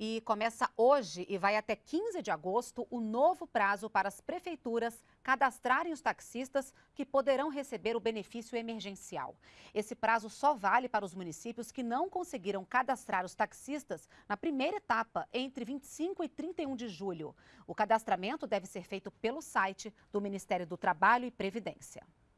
E começa hoje e vai até 15 de agosto o novo prazo para as prefeituras cadastrarem os taxistas que poderão receber o benefício emergencial. Esse prazo só vale para os municípios que não conseguiram cadastrar os taxistas na primeira etapa, entre 25 e 31 de julho. O cadastramento deve ser feito pelo site do Ministério do Trabalho e Previdência.